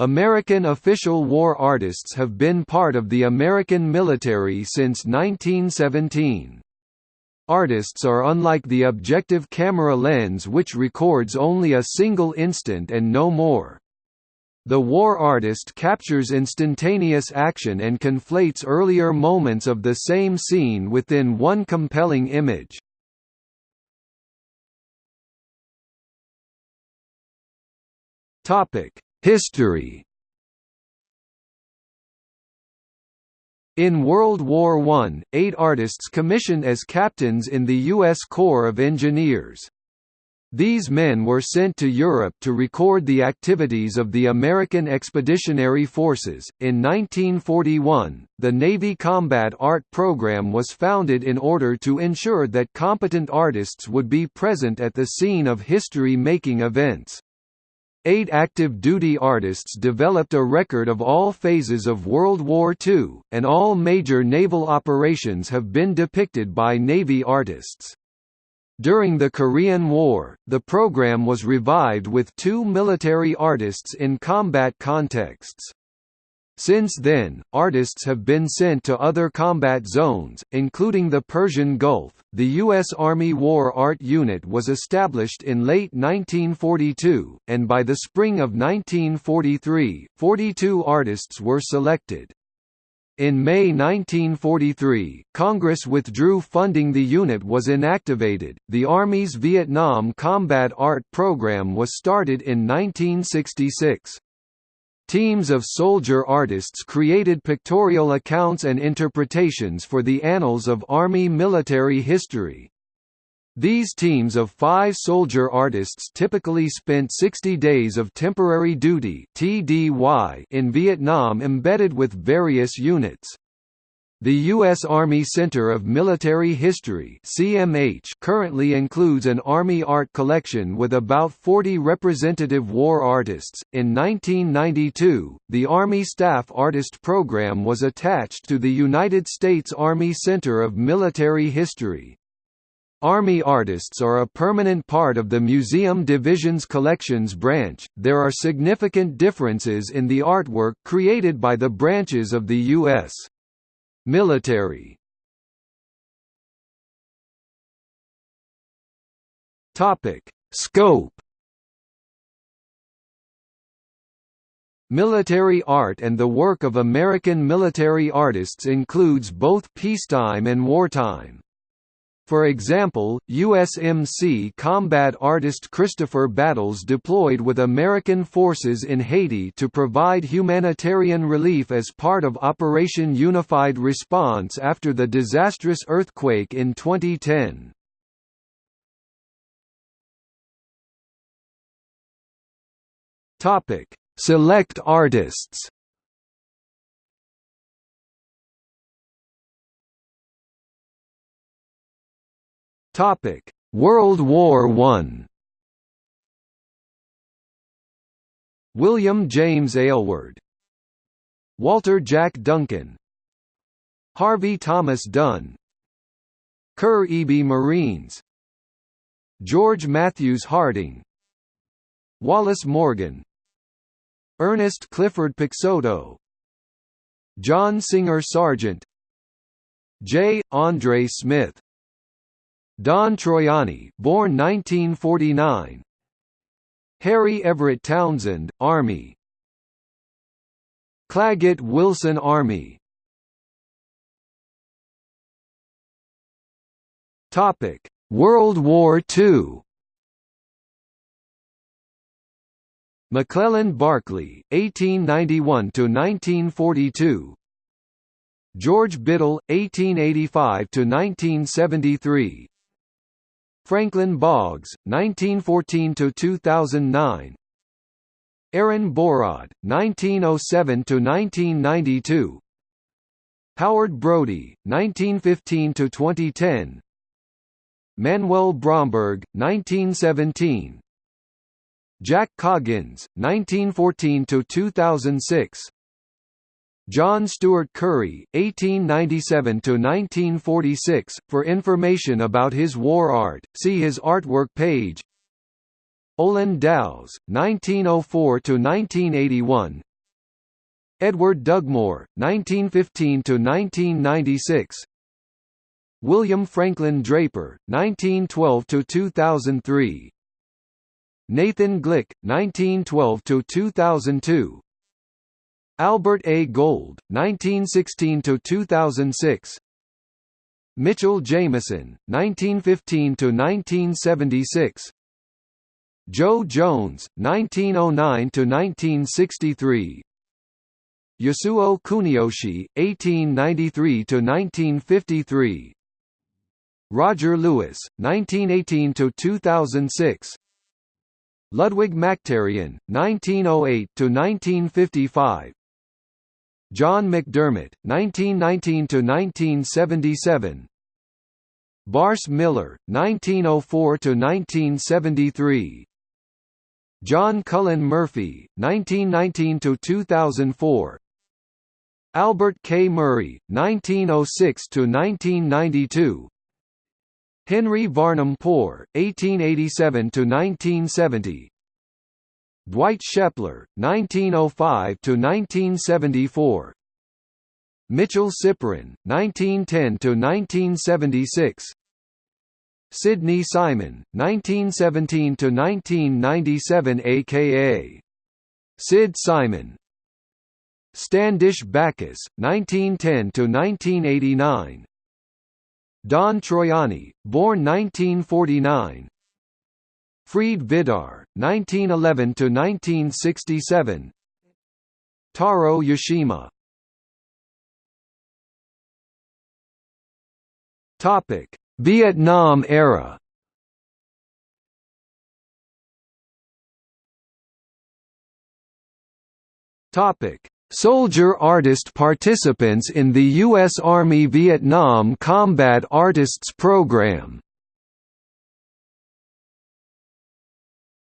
American official war artists have been part of the American military since 1917. Artists are unlike the objective camera lens which records only a single instant and no more. The war artist captures instantaneous action and conflates earlier moments of the same scene within one compelling image. History In World War I, eight artists commissioned as captains in the U.S. Corps of Engineers. These men were sent to Europe to record the activities of the American Expeditionary Forces. In 1941, the Navy Combat Art Program was founded in order to ensure that competent artists would be present at the scene of history-making events. Eight active duty artists developed a record of all phases of World War II, and all major naval operations have been depicted by Navy artists. During the Korean War, the program was revived with two military artists in combat contexts. Since then, artists have been sent to other combat zones, including the Persian Gulf. The U.S. Army War Art Unit was established in late 1942, and by the spring of 1943, 42 artists were selected. In May 1943, Congress withdrew funding the unit was inactivated. The Army's Vietnam Combat Art Program was started in 1966. Teams of soldier artists created pictorial accounts and interpretations for the annals of Army military history. These teams of five soldier artists typically spent 60 days of temporary duty in Vietnam embedded with various units. The U.S. Army Center of Military History (CMH) currently includes an Army art collection with about 40 representative war artists. In 1992, the Army Staff Artist Program was attached to the United States Army Center of Military History. Army artists are a permanent part of the Museum Division's collections branch. There are significant differences in the artwork created by the branches of the U.S. Military. Topic: Scope. Military art and the work of American military artists includes both peacetime and wartime. For example, USMC combat artist Christopher Battles deployed with American forces in Haiti to provide humanitarian relief as part of Operation Unified Response after the disastrous earthquake in 2010. Select artists Topic: World War One. William James Aylward, Walter Jack Duncan, Harvey Thomas Dunn, Kerr Eby Marines, George Matthews Harding, Wallace Morgan, Ernest Clifford Peixoto, John Singer Sargent, J. Andre Smith Don Troiani, born 1949. Harry Everett Townsend, Army. Claggett Wilson Army. Topic: World War II. McClellan Barclay, 1891 to 1942. George Biddle, 1885 to 1973. Franklin Boggs, 1914–2009 Aaron Bohrod, 1907–1992 Howard Brodie, 1915–2010 Manuel Bromberg, 1917 Jack Coggins, 1914–2006 John Stuart Curry, 1897–1946. For information about his war art, see his artwork page. Olin Dows, 1904–1981 Edward Dugmore, 1915–1996 William Franklin Draper, 1912–2003 Nathan Glick, 1912–2002 Albert A. Gold, 1916–2006 Mitchell Jameson, 1915–1976 Joe Jones, 1909–1963 Yasuo Kuniyoshi, 1893–1953 Roger Lewis, 1918–2006 Ludwig Mactarian, 1908–1955 John McDermott, 1919–1977 Barse Miller, 1904–1973 John Cullen Murphy, 1919–2004 Albert K. Murray, 1906–1992 Henry Varnum Poor, 1887–1970 Dwight Shepler, 1905 to 1974. Mitchell Siporin, 1910–1976 Sidney Simon, 1917 to 1997, aka Sid Simon Standish Backus, 1910 to 1989. Don Troiani, born 1949 Frede Vidar, 1911–1967 Taro Yashima Vietnam era. Topic: Soldier artist participants in the U.S. Army Vietnam Combat Artists Program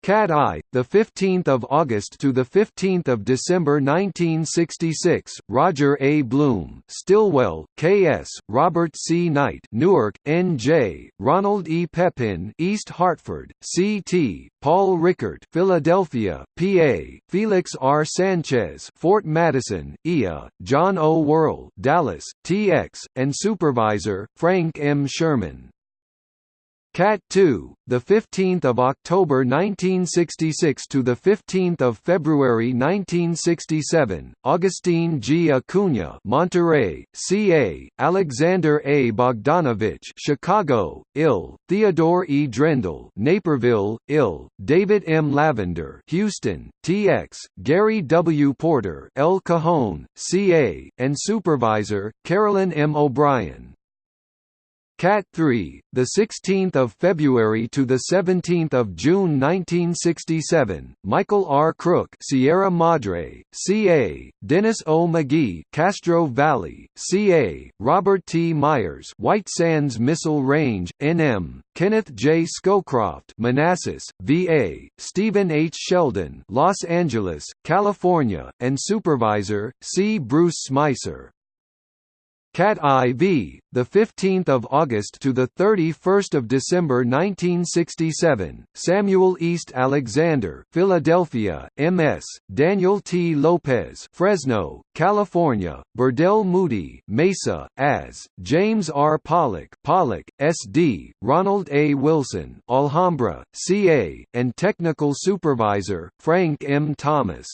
Cat Eye, the 15th of August to the 15th of December 1966. Roger A. Bloom, Stilwell, K.S., Robert C. Knight, Newark, N.J., Ronald E. Pepin, East Hartford, C.T., Paul Rickert, Philadelphia, PA, Felix R. Sanchez, Fort Madison, IA, John O. Worrell, Dallas, TX, and Supervisor Frank M. Sherman. Cat 2, the 15th of October 1966 to the 15th of February 1967. Augustine G. Acuna, Monterey, CA; Alexander A. Bogdanovich, Chicago, IL; Theodore E. Drendel, Naperville, IL; David M. Lavender, Houston, TX; Gary W. Porter, El Cajon, CA, and Supervisor Carolyn M. O'Brien. Cat 3, the 16th of February to the 17th of June 1967. Michael R. Crook, Sierra Madre, CA. Dennis O. McGee, Castro Valley, CA. Robert T. Myers, White Sands Missile Range, NM. Kenneth J. Scowcroft, Manassas, VA. Stephen H. Sheldon, Los Angeles, California, and Supervisor C. Bruce Smicer. Cat IV, the 15th of August to the 31st of December 1967. Samuel East Alexander, Philadelphia, MS. Daniel T. Lopez, Fresno, California. Burdell Moody, Mesa, as James R. Pollock, Pollock, SD. Ronald A. Wilson, Alhambra, CA, and technical supervisor Frank M. Thomas.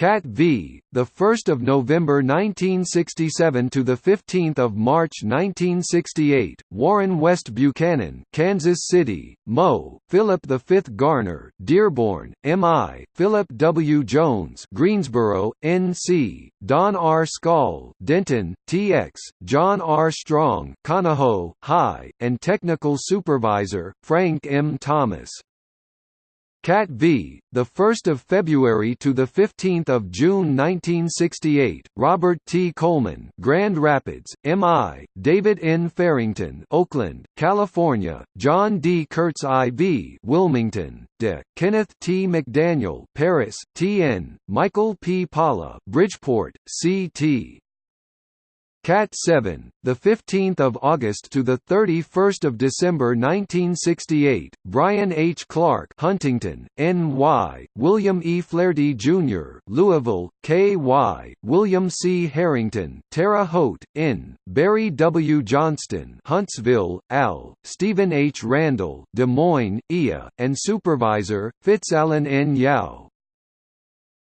Cat V, the 1st of November 1967 to the 15th of March 1968. Warren West Buchanan, Kansas City, Mo. Philip V Garner, Dearborn, MI. Philip W Jones, Greensboro, NC. Don R Skall, Denton, TX. John R Strong, Conahoe, High, and technical supervisor Frank M Thomas. Cat V, the 1st of February to the 15th of June 1968. Robert T. Coleman, Grand Rapids, MI. David N. Farrington, Oakland, California. John D. Kurtz IV, Wilmington, De. Kenneth T. McDaniel, Paris, TN. Michael P. Pala, Bridgeport, CT. Cat 7, the 15th of August to the 31st of December 1968. Brian H. Clark, Huntington, N.Y. William E. Flaherty Jr., Louisville, K.Y. William C. Harrington, Terre Haute, N. Barry W. Johnston, Huntsville, Al. Stephen H. Randall, Des Moines, IA, and Supervisor Fitzallen N. Yao.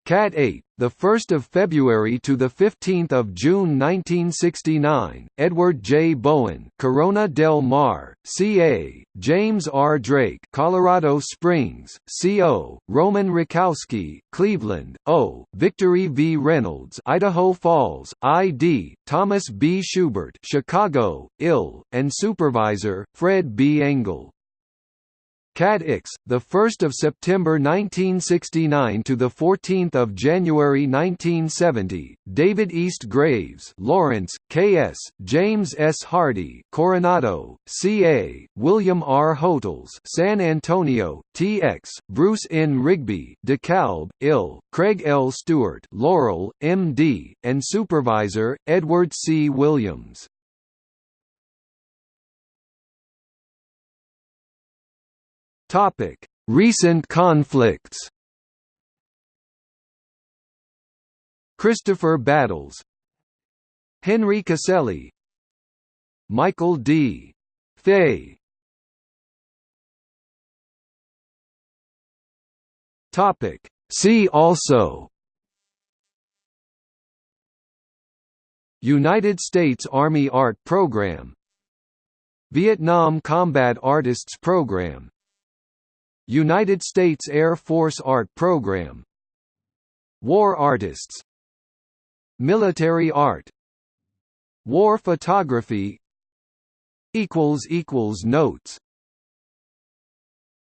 Cat 8, the 1st of February to the 15th of June 1969. Edward J. Bowen, Corona del Mar, CA. James R. Drake, Colorado Springs, CO. Roman Rakowski, Cleveland, O. Victory V. Reynolds, Idaho Falls, ID. Thomas B. Schubert, Chicago, IL, and Supervisor Fred B. Engel. Cat X, the 1st of September 1969 to the 14th of January 1970. David East Graves, Lawrence, K.S., James S. Hardy, Coronado, C.A., William R. Hotels, San Antonio, T.X., Bruce N. Rigby, DeKalb, Ill, Craig L. Stewart, Laurel, M.D., and Supervisor Edward C. Williams. Topic: Recent conflicts. Christopher Battles, Henry Casselli, Michael D. Fay. Topic: See also. United States Army Art Program Vietnam Combat Artists Program United States Air Force Art Program. War Artists. Military Art. War Photography. Notes